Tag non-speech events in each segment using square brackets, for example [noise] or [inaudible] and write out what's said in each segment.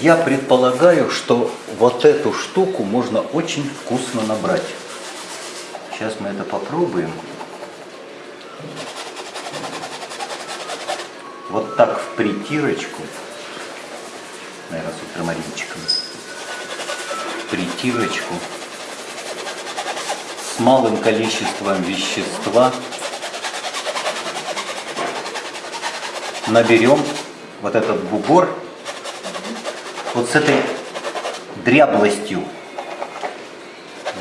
Я предполагаю, что вот эту штуку можно очень вкусно набрать. Сейчас мы это попробуем. Вот так в притирочку, наверное, с ультрамаринчиком, притирочку. С малым количеством вещества. Наберем вот этот бугор вот с этой дряблостью,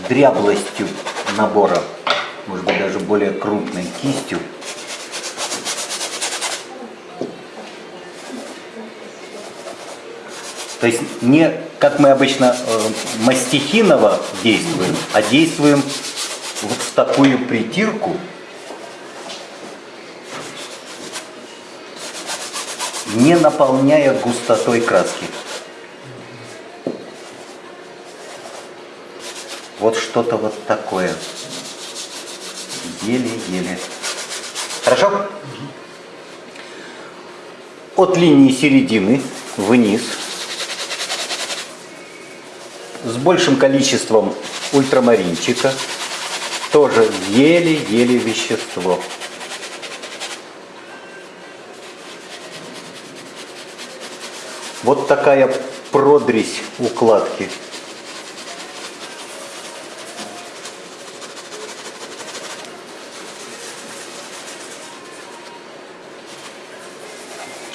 дряблостью набора, может быть даже более крупной кистью. То есть не как мы обычно э, мастихиново действуем, а действуем вот в такую притирку, не наполняя густотой краски. Вот что-то вот такое. Еле-еле. Хорошо? От линии середины вниз с большим количеством ультрамаринчика тоже еле-еле вещество. Вот такая продресь укладки.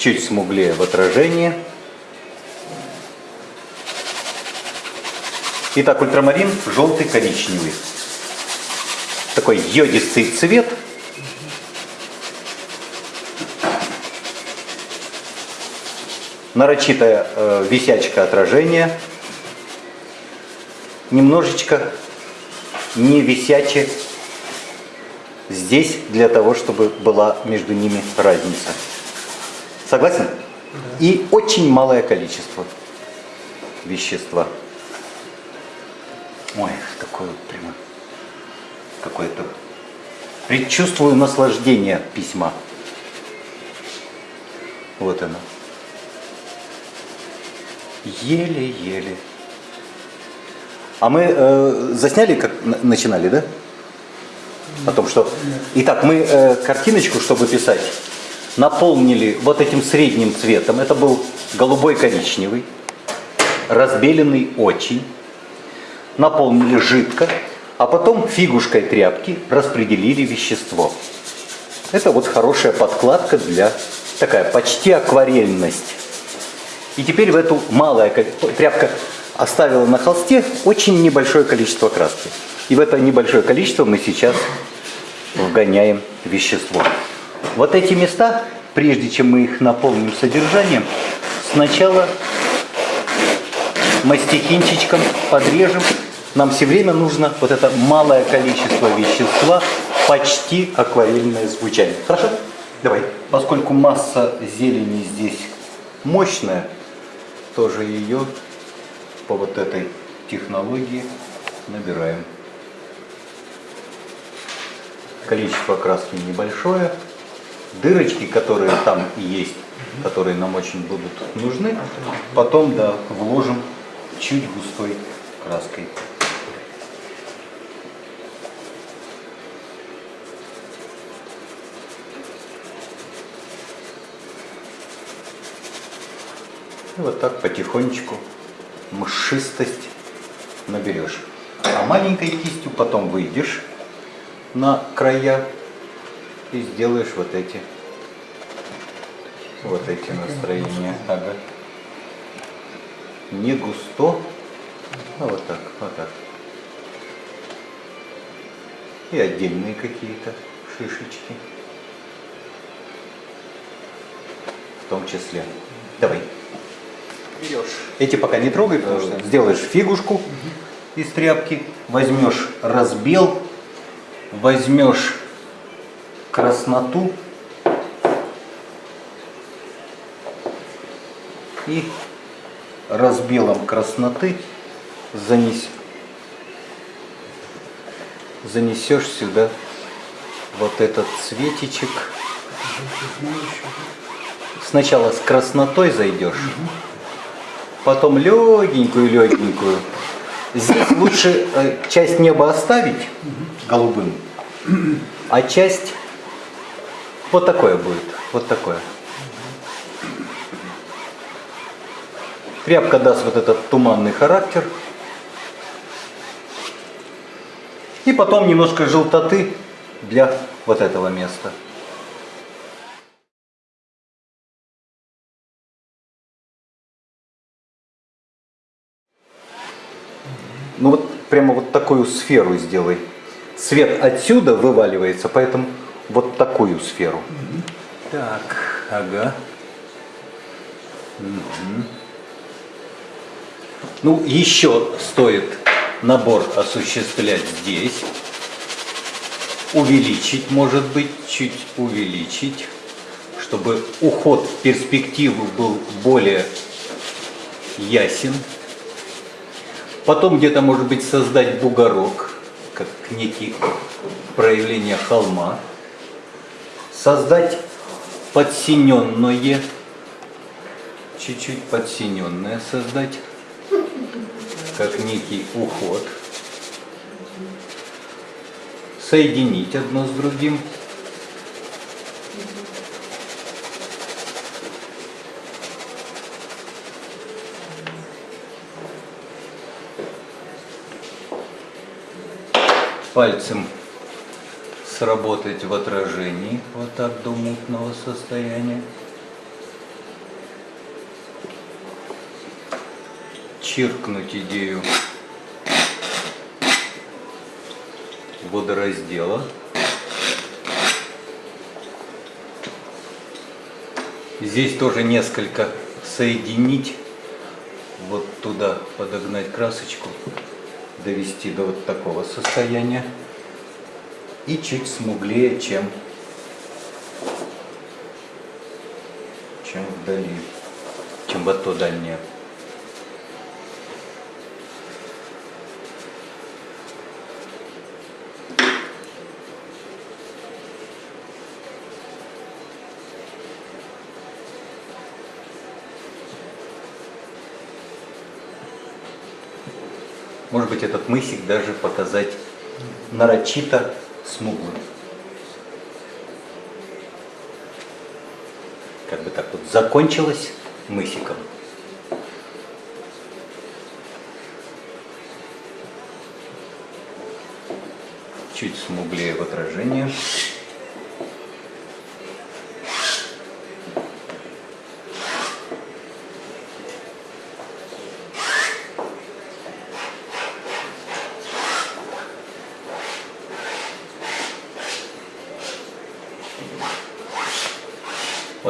Чуть смуглее в отражении. Итак, ультрамарин желтый коричневый. Такой йодистый цвет – нарочитая э, висячка отражения, немножечко не висяче здесь для того, чтобы была между ними разница. Согласен? И очень малое количество вещества. Ой, такое вот прямо какое-то предчувствую наслаждение письма. Вот оно. Еле-еле. А мы э, засняли, как начинали, да? О том, что... Итак, мы э, картиночку, чтобы писать, наполнили вот этим средним цветом. Это был голубой коричневый, разбеленный очень. Наполнили жидко, а потом фигушкой тряпки распределили вещество. Это вот хорошая подкладка для такая почти акварельность. И теперь в эту малое тряпка оставила на холсте очень небольшое количество краски. И в это небольшое количество мы сейчас вгоняем вещество. Вот эти места, прежде чем мы их наполним содержанием, сначала мастихинчичком подрежем. Нам все время нужно вот это малое количество вещества, почти акварельное звучание. Хорошо? Давай. Поскольку масса зелени здесь мощная, тоже ее по вот этой технологии набираем. Количество краски небольшое. Дырочки, которые там есть, которые нам очень будут нужны, потом да, вложим чуть густой краской. И вот так потихонечку мшистость наберешь. А маленькой кистью потом выйдешь на края и сделаешь вот эти вот эти настроения. Ага. Не густо, а вот так, вот так. И отдельные какие-то шишечки. В том числе. Давай берешь. Эти пока не трогай, потому что сделаешь фигушку из тряпки, возьмешь разбел, возьмешь красноту и разбелом красноты занес, занесешь сюда вот этот цветичек. Сначала с краснотой зайдешь. Потом легенькую-легенькую. Здесь лучше э, часть неба оставить голубым, а часть вот такое будет, вот такое. Тряпка даст вот этот туманный характер. И потом немножко желтоты для вот этого места. Ну вот прямо вот такую сферу сделай. Свет отсюда вываливается, поэтому вот такую сферу. Так, ага. Угу. Ну, еще стоит набор осуществлять здесь. Увеличить, может быть, чуть увеличить, чтобы уход в перспективу был более ясен. Потом где-то, может быть, создать бугорок, как некий проявление холма. Создать подсиненное, чуть-чуть подсиненное создать, как некий уход. Соединить одно с другим. пальцем сработать в отражении, вот так до мутного состояния. Чиркнуть идею водораздела. Здесь тоже несколько соединить, вот туда подогнать красочку довести до вот такого состояния и чуть смуглее, чем, чем вдали, чем вот то дальнее. Может быть, этот мысик даже показать нарочито смуглым. Как бы так вот закончилось мысиком. Чуть смуглее в отражении.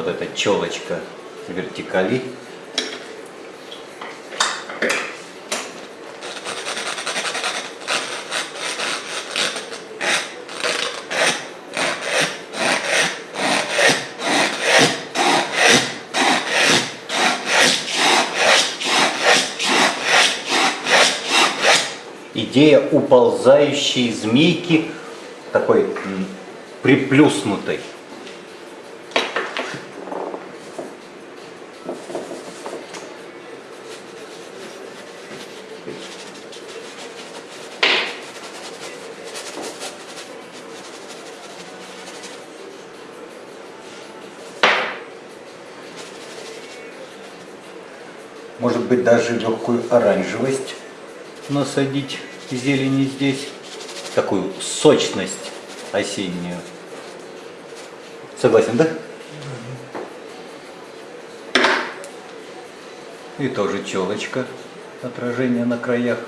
вот эта челочка вертикали. Идея уползающей змейки, такой приплюснутой. Может быть даже легкую оранжевость насадить зелени здесь, такую сочность осеннюю. Согласен, да? И тоже челочка, отражение на краях.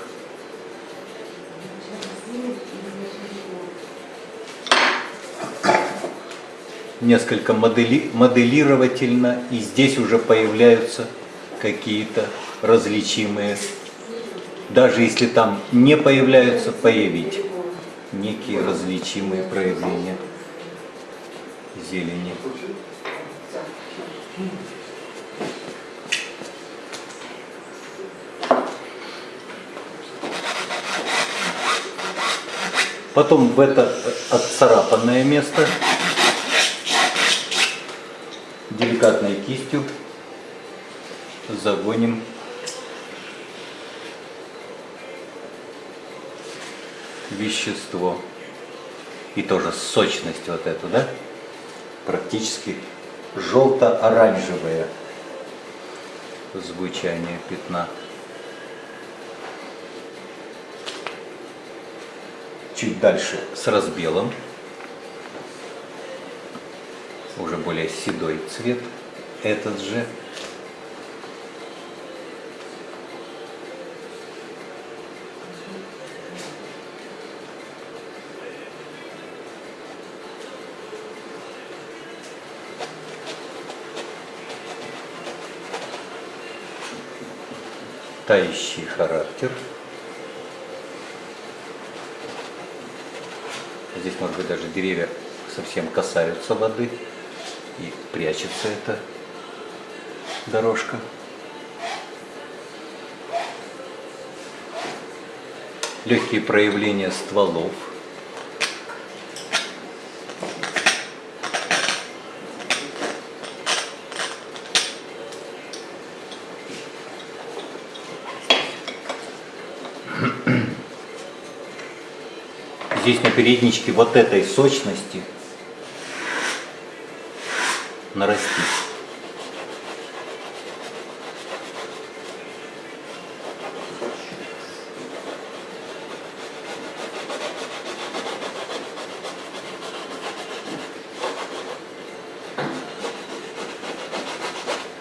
Несколько модели, моделировательно, и здесь уже появляются какие-то различимые, даже если там не появляются, появить некие различимые проявления зелени. потом в это отцарапанное место деликатной кистью загоним вещество. И тоже сочность вот эту, да? Практически желто-оранжевое звучание пятна. Чуть дальше с разбелом. Уже более седой цвет. Этот же. тающий характер. Здесь, может быть, даже деревья совсем касаются воды и прячется эта дорожка. Легкие проявления стволов. Передничке вот этой сочности нарастить.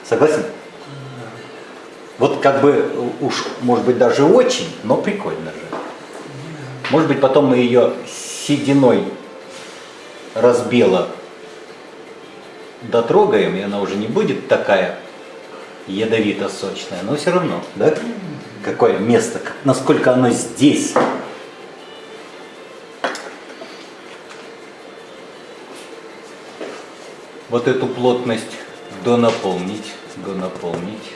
Согласен? Вот как бы уж, может быть, даже очень, но прикольно же. Может быть, потом мы ее сединой разбела дотрогаем, и она уже не будет такая ядовито-сочная, но все равно, да? Какое место, насколько оно здесь. Вот эту плотность донаполнить, донаполнить.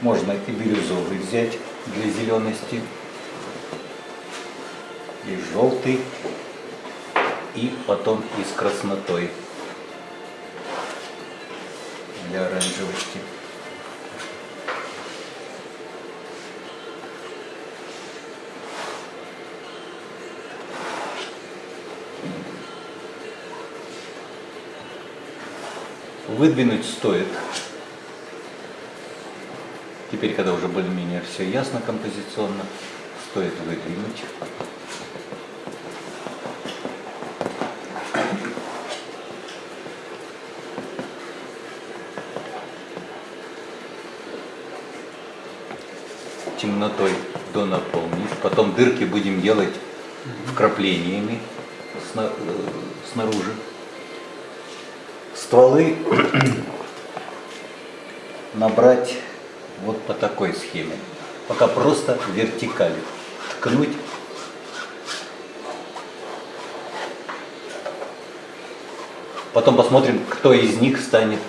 Можно и бирюзовый взять для зелености и желтый, и потом и с краснотой для оранжевости. Выдвинуть стоит. Теперь, когда уже более-менее все ясно композиционно, стоит выдвинуть. Темнотой до наполнить. Потом дырки будем делать вкраплениями э, снаружи. Стволы [clears throat] набрать вот по такой схеме. Пока просто вертикали. Ткнуть. Потом посмотрим, кто из них станет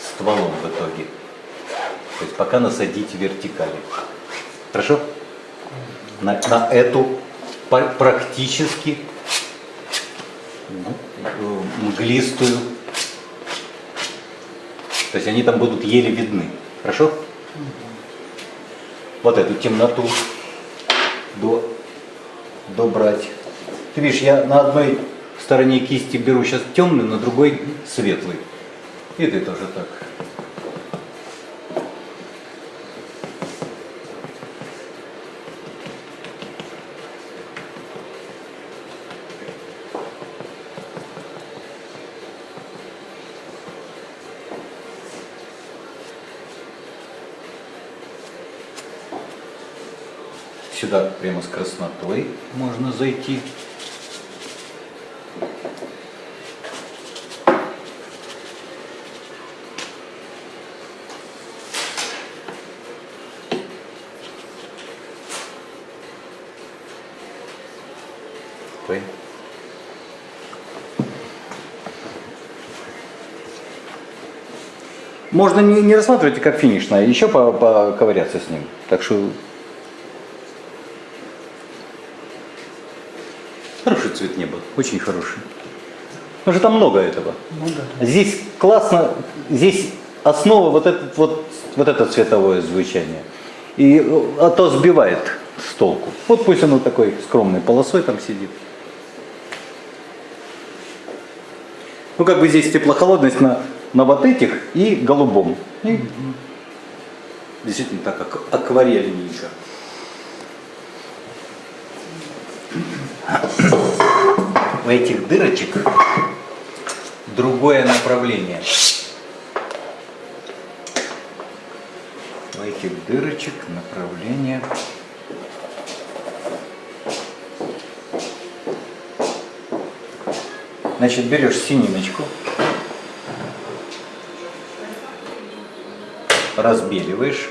стволом в итоге. То есть пока насадить вертикали. Хорошо? На, на эту практически мглистую. То есть они там будут еле видны. Хорошо? Вот эту темноту до, добрать. Ты видишь, я на одной стороне кисти беру сейчас темный, на другой светлый. И ты тоже так. Сюда прямо с краснотой можно зайти. Ой. Можно не, не рассматривать как финишное, еще поковыряться с ним. Так что Хороший цвет неба, очень хороший. Потому что там много этого. Ну, да. Здесь классно, здесь основа вот, этот, вот, вот это цветовое звучание. И, а то сбивает с толку. Вот пусть оно такой скромной полосой там сидит. Ну, как бы здесь теплохолодность на, на вот этих и голубом. И действительно так ак- акварельненько. У этих дырочек другое направление. У этих дырочек направление. Значит, берешь сининочку, разбеливаешь,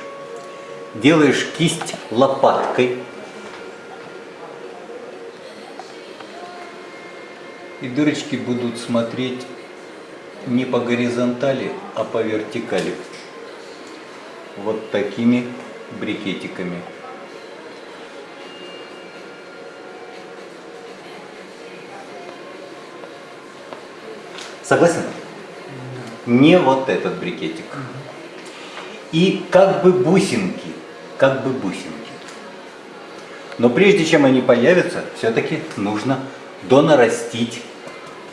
делаешь кисть лопаткой. И дырочки будут смотреть не по горизонтали, а по вертикали. Вот такими брикетиками. Согласен? Не вот этот брикетик. И как бы бусинки, как бы бусинки. Но прежде чем они появятся, все-таки нужно донарастить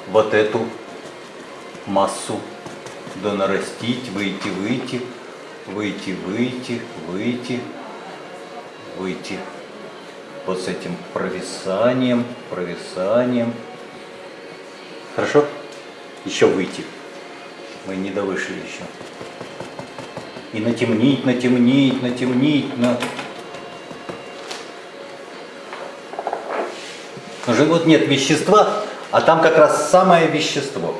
вот эту массу. Донарастить, выйти, выйти, выйти, выйти, выйти, выйти. Вот с этим провисанием, провисанием. Хорошо? Еще выйти. Мы не довышли еще. И натемнить, натемнить, натемнить, на... Уже вот нет вещества, а там как раз самое вещество.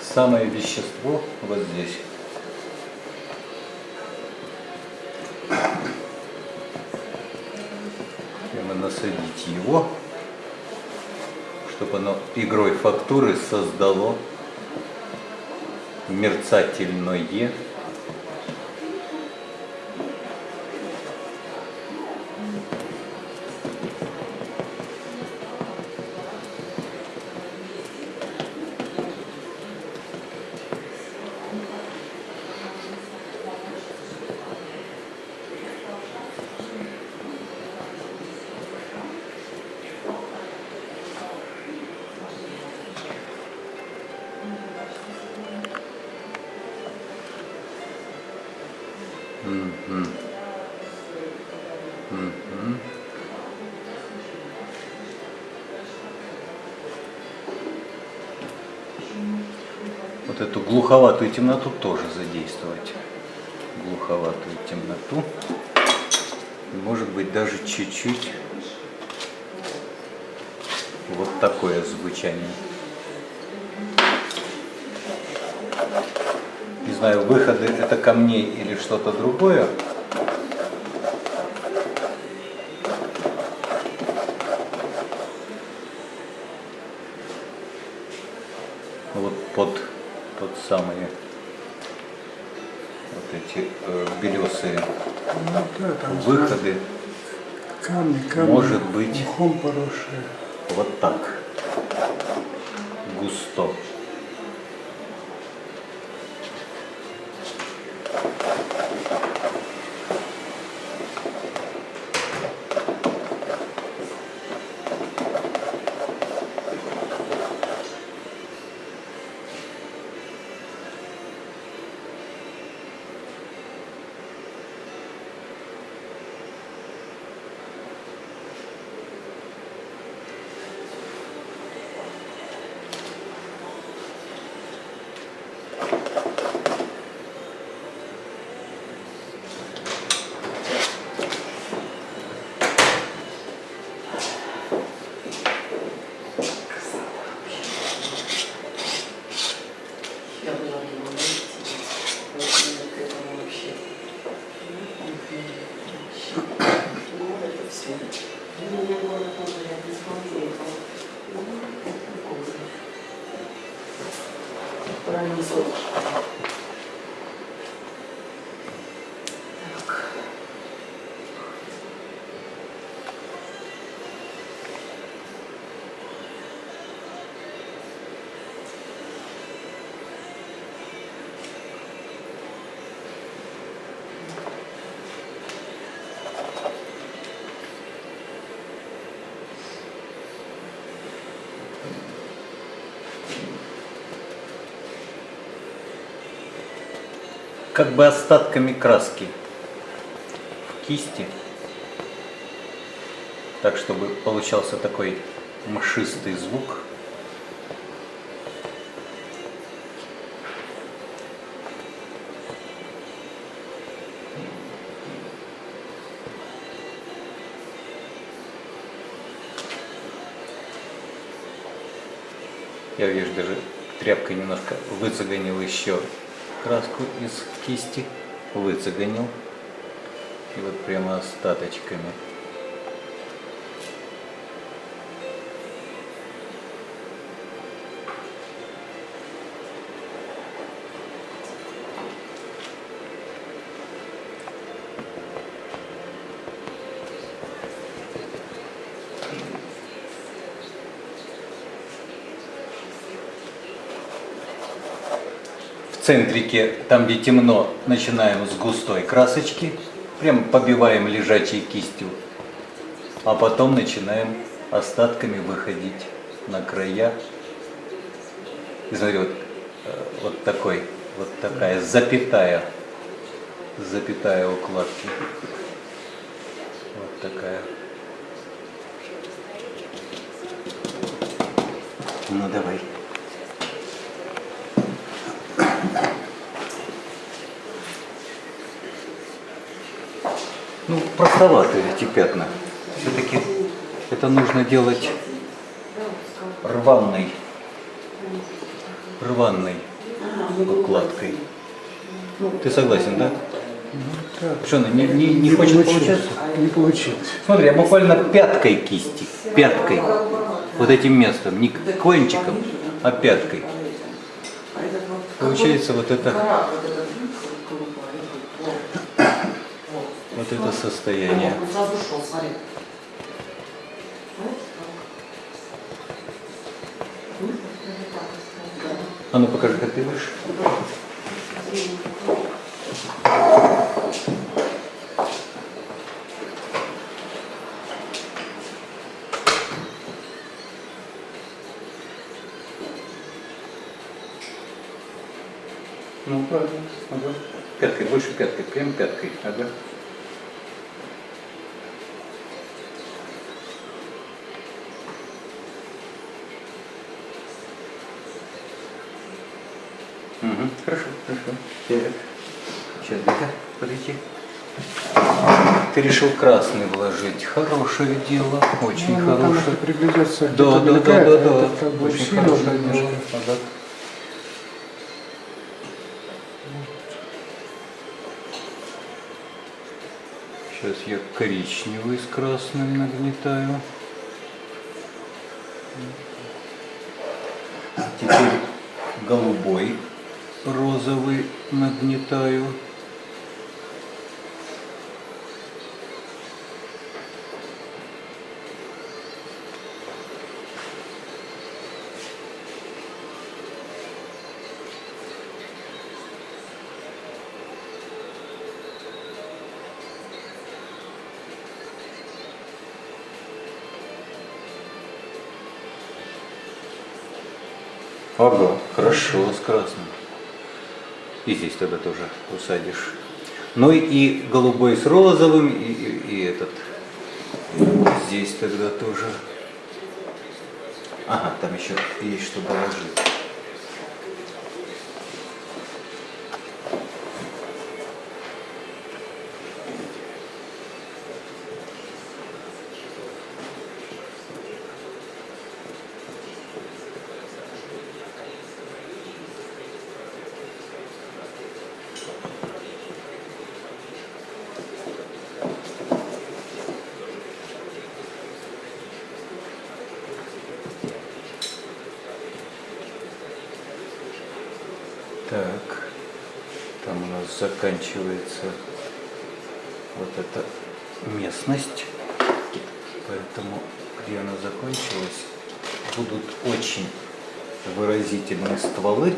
Самое вещество вот здесь. Прямо насадить его, чтобы оно игрой фактуры создало мерцательное вот эту глуховатую темноту тоже задействовать. Глуховатую темноту. Может быть даже чуть-чуть вот такое звучание. Не знаю, выходы это камней или что-то другое. Вот под, под самые вот эти э, белесые Ну да, там выходы камни, камни. Может быть. Мхом поросшие. вот так как бы остатками краски в кисти, так чтобы получался такой мшистый звук. Я вижу, даже тряпкой немножко выцеганил еще краску из кисти, выцеганил. И вот прямо остаточками. Центрике, там где темно, начинаем с густой красочки, прям побиваем лежачей кистью, а потом начинаем остатками выходить на края. И смотри, вот, э, вот такой, вот такая запятая, запятая укладки. Вот такая. Ну давай. Ну, простоваты эти пятна. Все-таки это нужно делать рваной, рваной укладкой. Ты согласен, да? Так. Что, она не, не, не хочет получилось. получаться? Не получилось. Смотри, я буквально пяткой кисти, пяткой, вот этим местом, не кончиком, а пяткой. Получается вот это, вот это состояние. Он сразу шел, смотри. А ну покажи, как ты будешь. Ну, правильно. Ага. Пяткой, больше пяткой, прям пяткой. Ага. Угу, хорошо, хорошо. Сейчас, дай-ка, подойти. Ты решил красный вложить. Хорошее дело, очень Ну, там хорошее. это приглядеться, Да, да, да, да, да. как бы Очень хорошее дело. Ага. Сейчас я коричневый с красным нагнетаю. Теперь голубой, розовый нагнетаю. Ага, хорошо, с красным. И здесь тогда тоже усадишь. Ну и- голубой с розовым, и, и- и этот. Здесь тогда тоже. Ага, там еще есть что положить. Так, там у нас заканчивается вот эта местность. Поэтому, где она закончилась, будут очень выразительные стволы.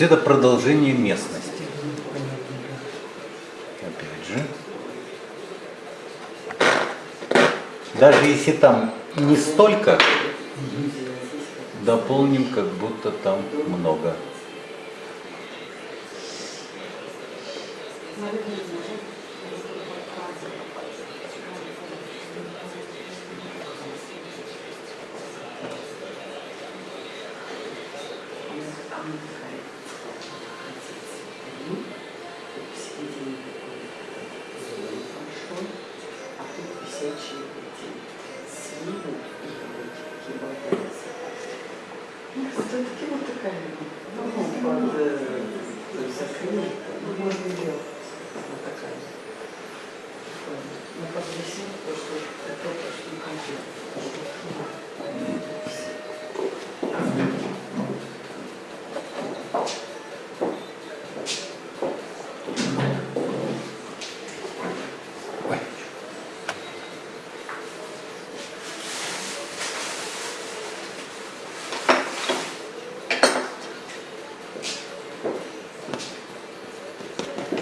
Есть это продолжение местности. Опять же. Даже если там не столько, дополним, как будто там много. А тут висячие эти свины и такие болтаются. Ну, все-таки вот такая, ну, под э, закрыт, ну, можно делать. Вот такая. Такое. Ну, под висит, то, что это то, что не конкретно. Ой.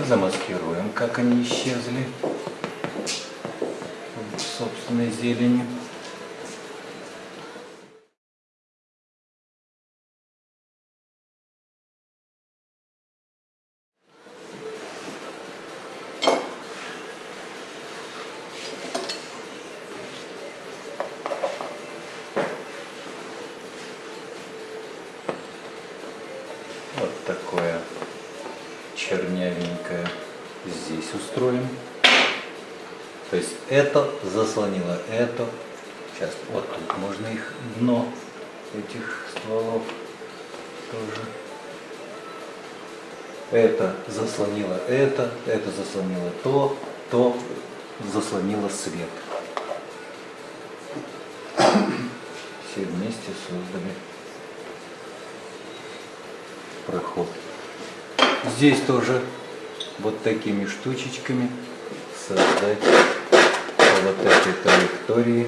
Замаскируем, как они исчезли в собственной зелени. Вот такое чернявенькое здесь устроим. То есть это заслонило это. Сейчас вот тут можно их дно этих стволов тоже. Это заслонило это, это заслонило то, то заслонило свет. Все вместе создали проход. Здесь тоже вот такими штучечками создать вот этой траектории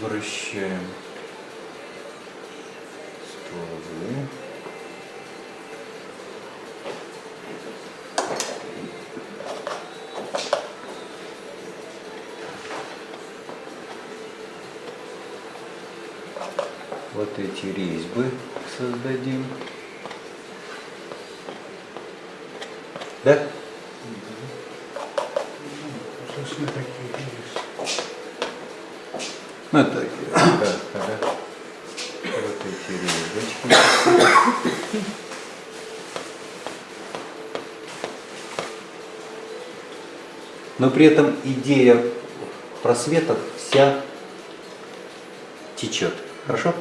Возвращаем стволы. Вот эти резьбы создадим. Да? Собственно, такие есть. Ну, так, да, ага. Вот эти резочки. Но при этом идея просветов вся течет. Хорошо?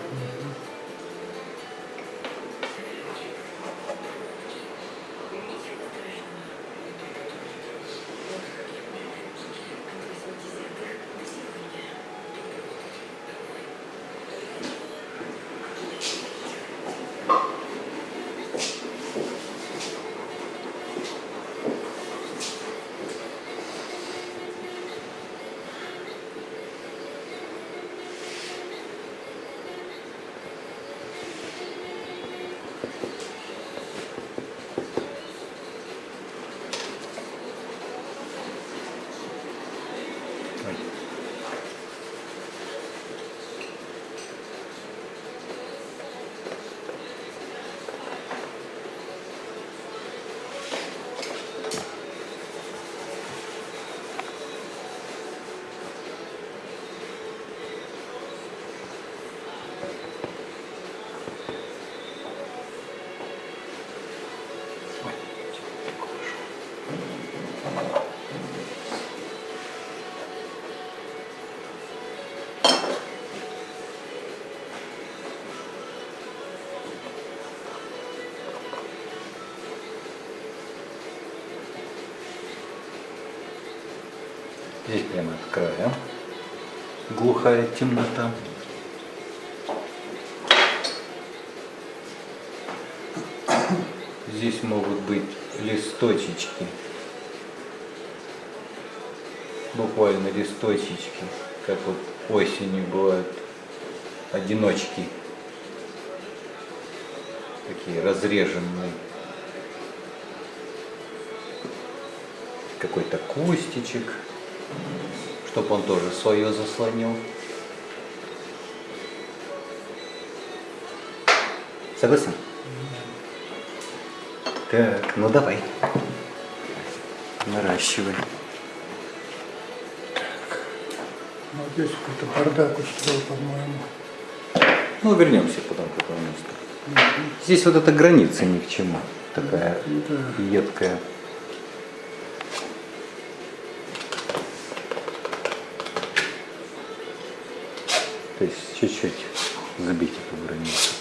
Глухая темнота. Здесь могут быть листочечки. Буквально листочечки, как вот осенью бывают одиночки. Такие разреженные. Какой-то кустичек, чтобы он тоже свое заслонил. Согласен? Так, ну давай. Наращивай. Ну, вот здесь какой-то бардак устроил, по-моему. Ну, вернемся потом к этому месту. Здесь вот эта граница ни к чему. Такая Да. едкая. То есть чуть-чуть забить эту границу.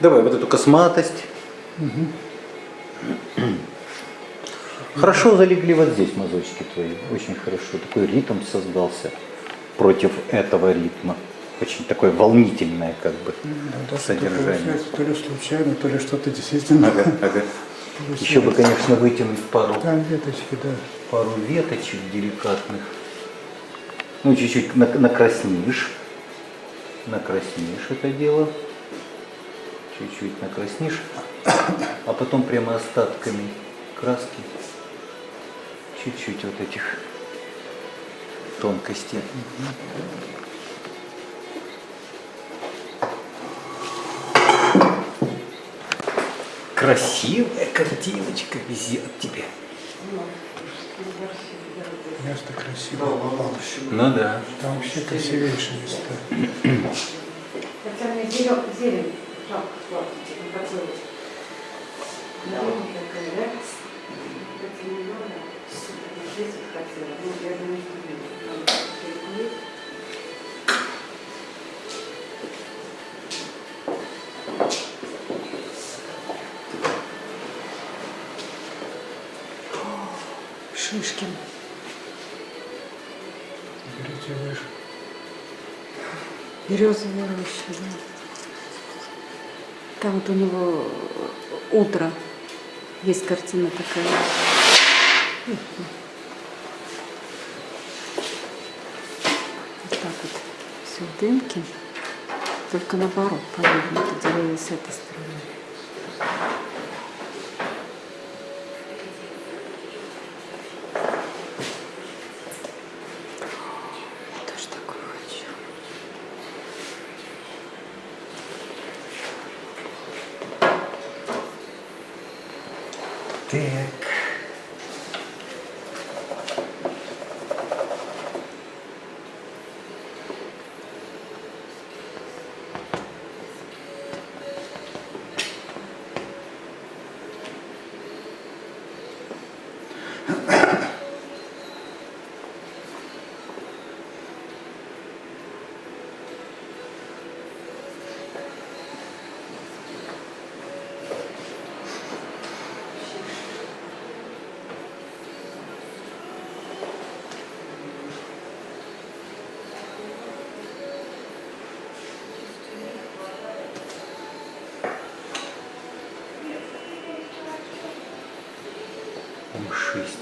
Давай вот эту косматость. Хорошо залегли вот здесь мазочки твои. Очень хорошо. Такой ритм создался против этого ритма. Очень такое волнительное как бы Да, даже содержание. получается то ли случайно, то ли что-то действительно. Ага, ага. Еще бы, конечно, вытянуть пару, Там веточки, да. пару веточек деликатных. Ну, чуть-чуть на- накраснишь. Накраснишь это дело. Чуть-чуть накраснишь. А потом прямо остатками краски. Чуть-чуть вот этих тонкостей. Красивая картиночка везет тебе. Место красивое. Ну да. Там вообще красивейшие места. Хотя мне зелень, жалко платить, не такой вот. Зелень Шишкин. Берите выше. Березовая роща, да. Там вот у него утро. Есть картина такая. Вот так вот. Все в дымке. Только наоборот, повернуто деревья с этой стороны. Я тоже такое хочу. Так.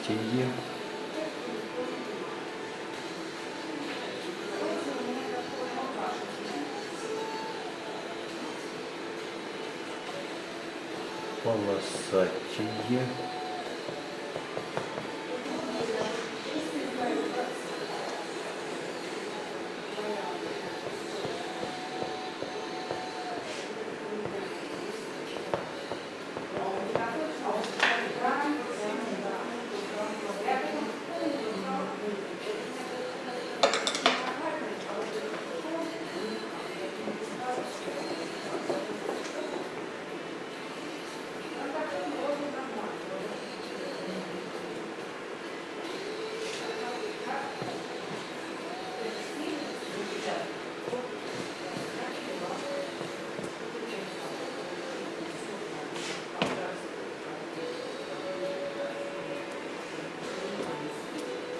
Мшистее. Полосатее.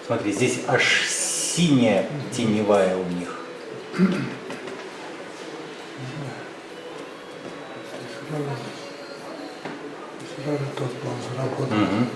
Смотри, здесь аж синяя теневая у них. Сразу тот план заработал. Мгм.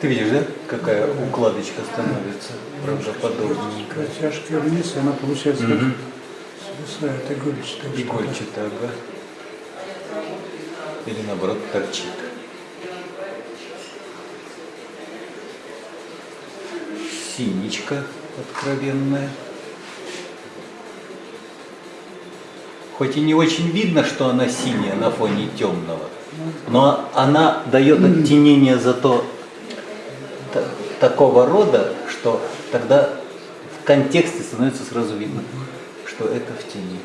Ты видишь, да, какая укладочка становится правдоподобненькая. Протяжка вниз, и она получается Мгм. свисает игольчатая. Игольчатая, ага. Или наоборот торчит. Синичка откровенная. Хоть и не очень видно, что она синяя на фоне темного, но она дает оттенение зато такого рода, что тогда в контексте становится сразу видно, что это в тени.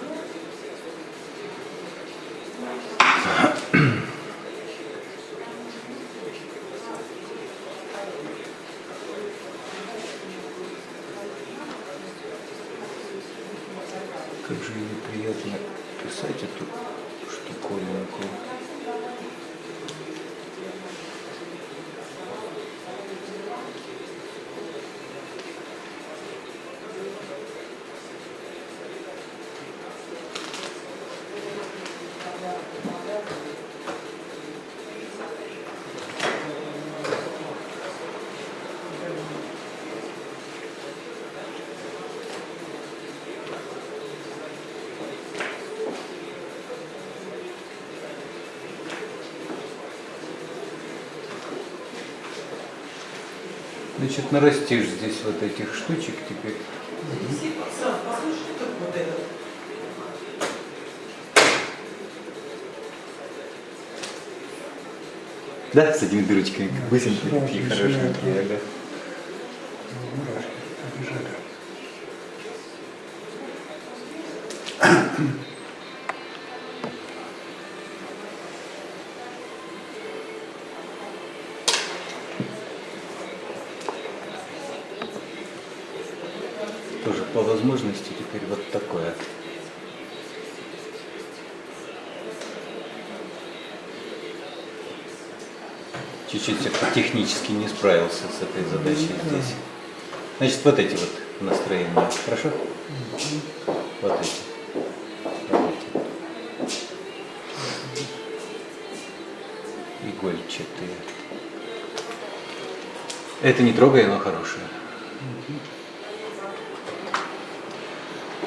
Значит, нарастишь здесь вот этих штучек теперь. Да, с этими дырочками, как Сразу такие хорошенькие, да. ага. Мурашки побежали. Тоже по возможности теперь вот такое. Чуть-чуть технически не справился с этой задачей здесь. Значит, вот эти вот настроения. Хорошо? Вот эти. Вот эти. Игольчатые. Это не трогай, оно хорошее.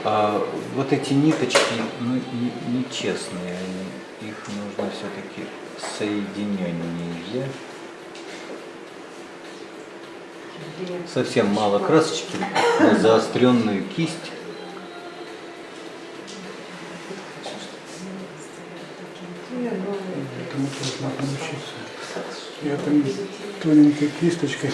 А вот эти ниточки, ну, не- нечестные, они, их нужно все-таки соединеннее. Совсем мало красочки, на заостренную кисть. Научиться. Я там тоненькой кисточкой.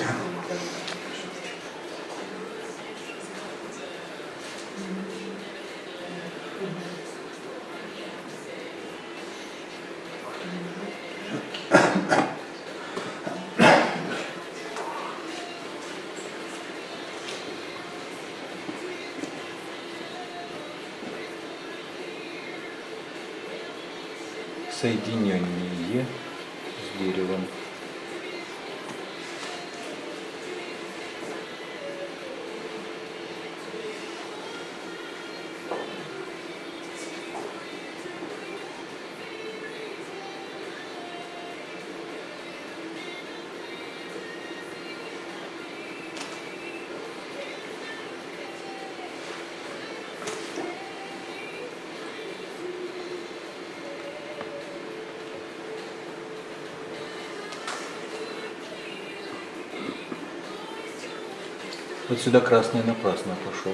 Вот сюда красный напрасно пошел.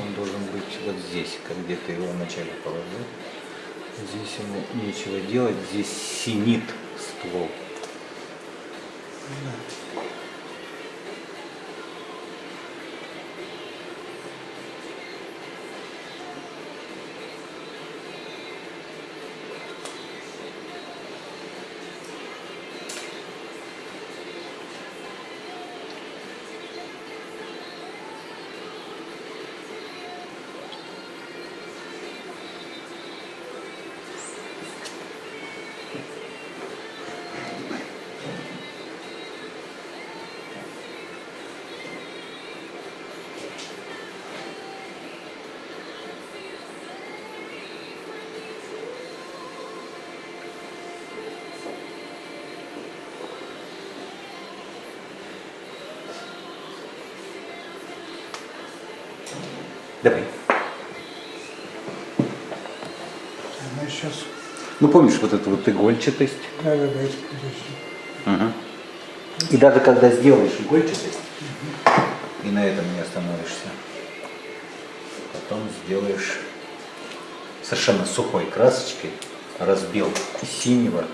Он должен быть вот здесь, как где ты его вначале положил. Здесь ему нечего делать, здесь синит ствол. Давай. Она сейчас... Ну помнишь вот эту вот игольчатость? Да, да, да. Мгм. И даже когда сделаешь игольчатость, и на этом не остановишься, потом сделаешь совершенно сухой красочкой, разбил синего,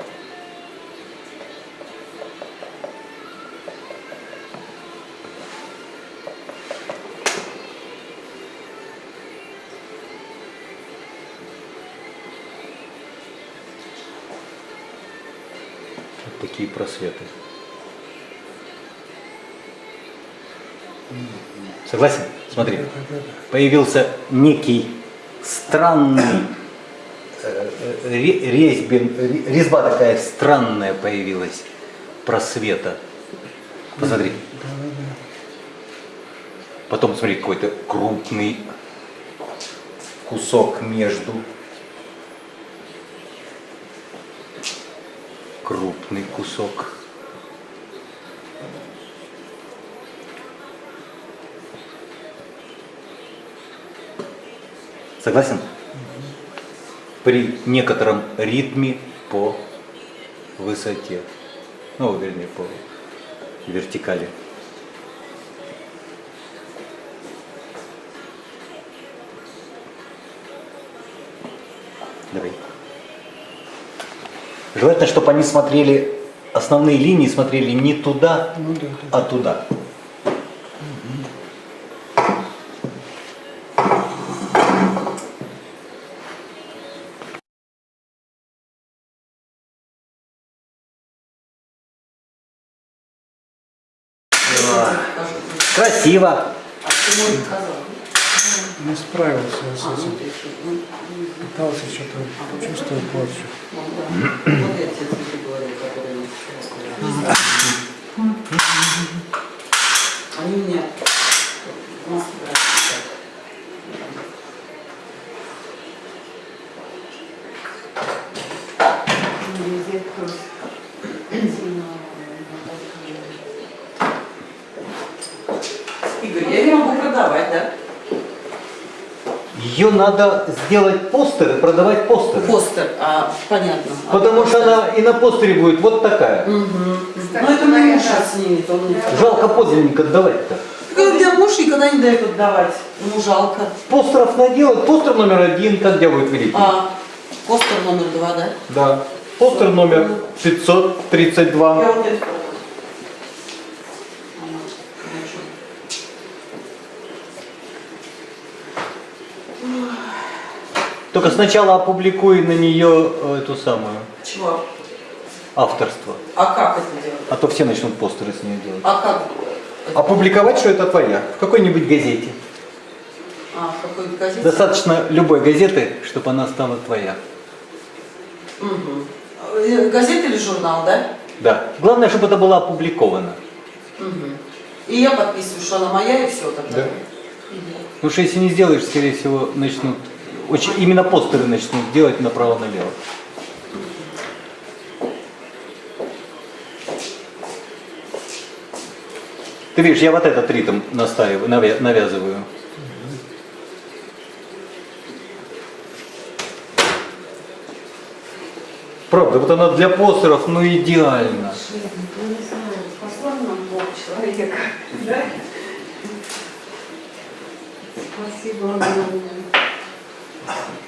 просветы. Согласен? Смотри. Появился некий странный э, э, ре- резьбин, ре- резьба такая странная появилась просвета. Посмотри. Потом смотри, какой-то крупный кусок между. Крупный кусок. Согласен? При некотором ритме по высоте. Ну, вернее, по вертикали. Давай. Желательно, чтобы они смотрели, основные линии смотрели не туда, Ну да, да. а туда. Красиво. Не справился я с этим. Пытался что-то, чувствовал порчу. ну, да. Вот эти цветы говорю, которые не Они у меня в Москве. Везде тоже сильно, э, Ее надо сделать постеры, продавать постеры. Постер, а, понятно. А Потому что постер? она и на постере будет вот такая. Мгм. Кстати Ну это мне муж снимет, он... Жалко подлинник отдавать-то. Так у меня муж никогда не дает отдавать. Ему жалко. Постеров наделать. Постер номер один, как где будет великий? А, постер номер два, да? Да. Постер номер 532. Я вот это продам. Ага, хорошо. Только сначала опубликуй на нее э, эту самую Чего? авторство. А как это делать? А то все начнут постеры с нее делать. А как? это? Опубликовать, что это твоя. В какой-нибудь газете. А, в какой-то газете? Достаточно любой газеты, чтобы она стала твоя. Э, Газета или журнал, да? Да. Главное, чтобы это было опубликовано. Мгм. И я подписываю, что она моя, и все тогда. Да. Потому что если не сделаешь, скорее всего, начнут, очень, именно постеры начнут делать направо-налево. Ты видишь, я вот этот ритм настаиваю, навя- навязываю. Правда, вот она для постеров, ну идеально. Спасибо огромное. Thank you.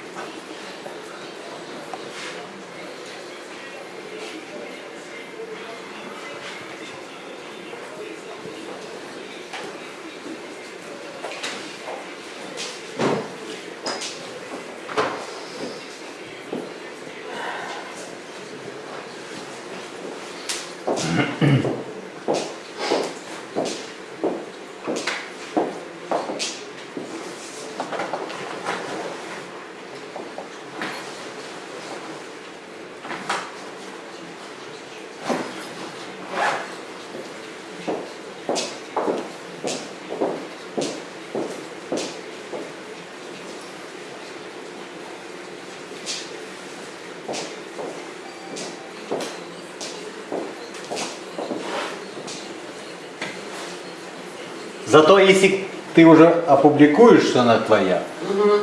Зато если ты уже опубликуешь, что она твоя,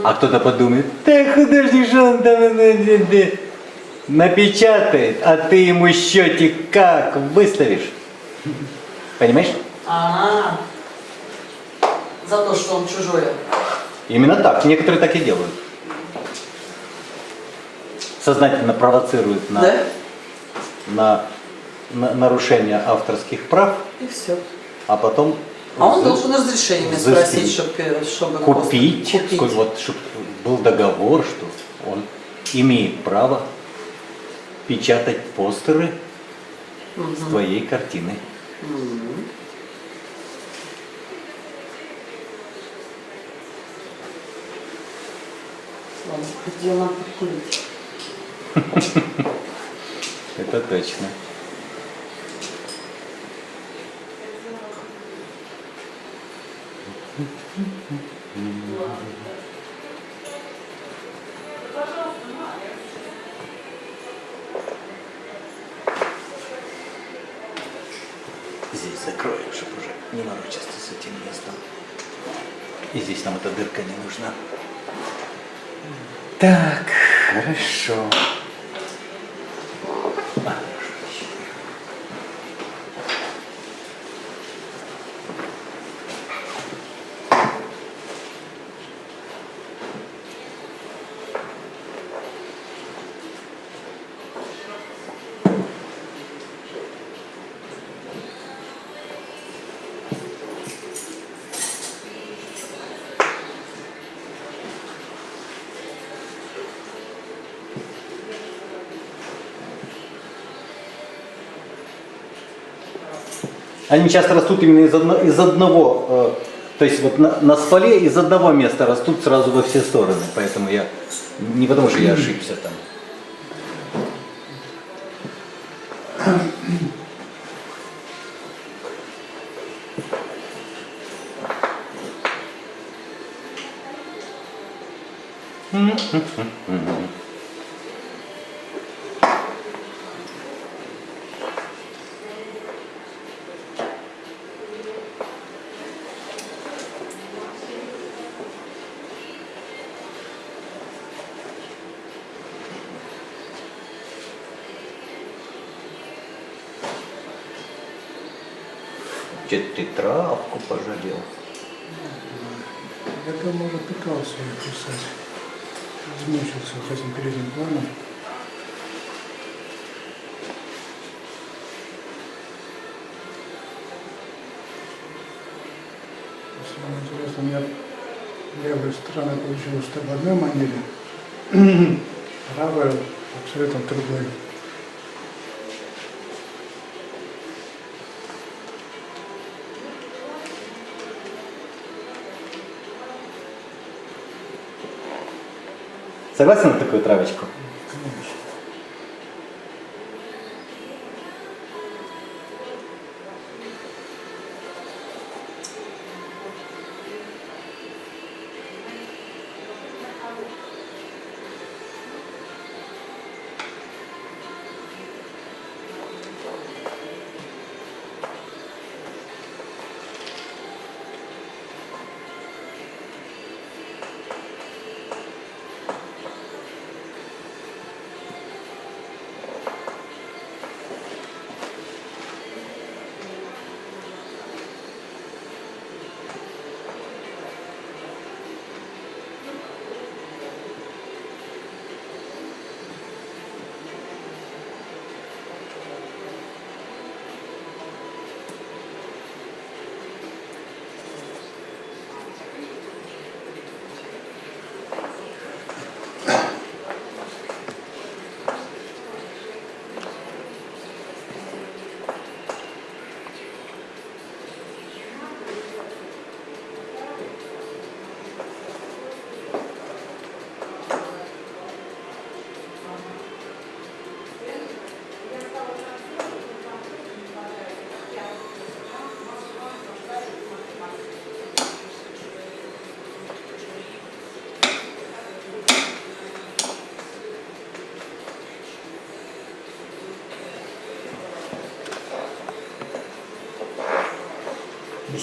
а кто-то подумает, да художник же он там э, э, э, напечатает, а ты ему счетик как выставишь? Понимаешь? А, за то, что он чужое. Именно так. Некоторые так и делают. Сознательно провоцируют на, Да? на, на нарушение авторских прав, И все. а потом А он за- должен разрешение спросить, чтобы, чтобы купить, просто сколь- вот, чтобы был договор, что он имеет право печатать постеры с твоей. Ладно, хоть дело. [laughs] Это точно. Нужна. Так, хорошо. Они часто растут именно из, одно, из одного, э, то есть вот на, на стволе из одного места растут сразу во все стороны. Поэтому я, не потому что я ошибся там. Mm-hmm. [laughs] травку пожалел? Я там уже пытался ее писать. Измучился этим передним планом. Если вам интересно, у меня левая сторона получилась в одной манере, [clears throat] правая абсолютно другой. Согласен на такую травочку?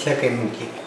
Конечно. Без всякой муки. Да.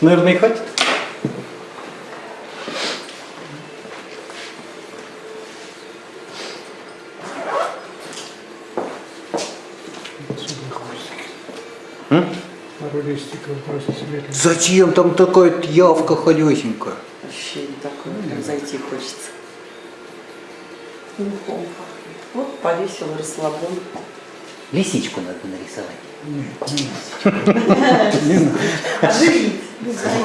Наверное, и хватит. М? Зачем там такая явка холесенькая? Ощущение такое, прям зайти хочется. Мухом пахнет. Вот повесил расслаблен. Лисичку надо нарисовать. Нет, [laughs] не надо. Не Ele vai